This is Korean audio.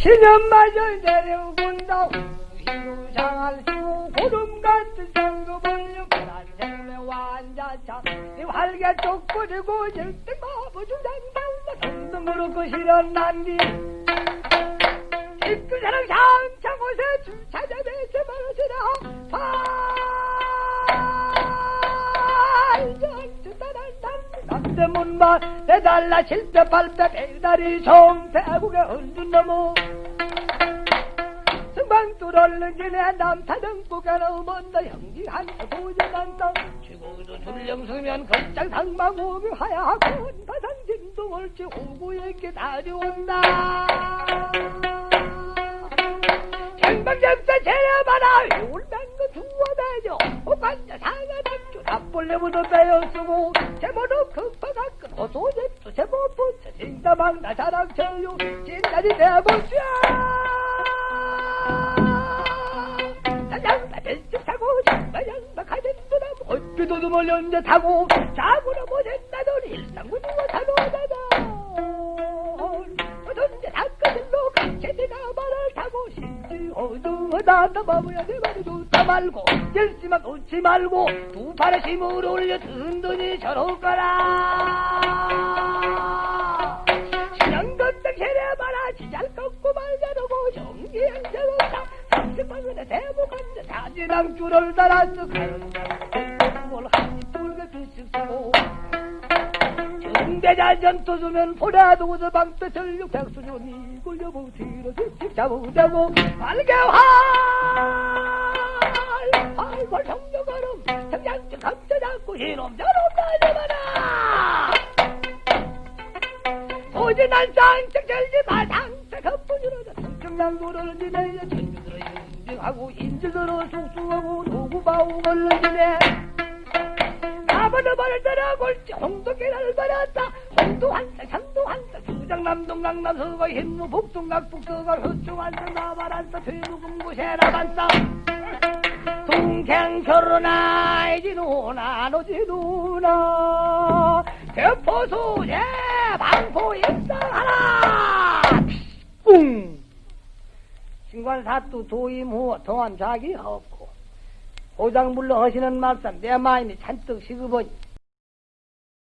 신년마저 내려온다. 우시로 장할수 고름 같은 상급을 생매 완자차 이 활개 쪽거리고 절대 마부주장 달라 성등으로 그 실현 난디 이그 사람 상창 곳에 주차자매서 말하시라 남대문만 내달라 실패 발패 배다리 송태국에 흔든 넘어 승방뚜를 지내 남타등국에 넘었다 형지한 도전한다 죽어도 줄령서면 걸장 상망오며 하야하고 바상 진동을 지 호구에게 다려온다. 생방점사 제려봐라. 울면거 두어대죠. 호관자 사가닥주 답벌레부터 빼어쓰고 급하가 끝호 소제도 제모부터 진다망나 자랑쳐요 진다리 내보자 사냥마 벨쭉 타고 장마양마 가진 부담 헛비도듬을 연재 타고 자구나 못했나던 일상군이와 단호하다 어떤데 닭가들로 강체대가 말을 타고 신지 어두하다 바보야 내 말이 좋다 말고 열심만 놓지 말고 두 팔에 힘을 올려 든든히 저럴 거라 대목한데 다지랑 줄을 달아서 뭘 한입 돌게 드식 쓰고 중대자 전투 주면 보라도서 방패설육 백수전이 굴려보 뒤로 뒤집 잡으자고. 발개활! 활활 성녀가름 성장주 감싸잡고 이놈 저놈 날려봐라! 오진한 쌍짝 절지 마상짝 겉분이로다 성청난도를 지내야 전주들어 하고 인질들어 숙수하고 누구바우 걸러지네. 나버려 버려들어 골지 홍도깨를 버렸다. 홍도 한사 상도 한사 주장 남동 강남 서가 힘무 북동각 북서가 흑중 한사 나발 한사 퇴무금 구세라 반사 동생 결혼하지 누나 노지 누나. 대포소재 방포 입상하라 뿡 신관 사또 도임 후 동안 자기 없고. 고장 물러 하시는 말씀 내 마음이 잔뜩 시급하니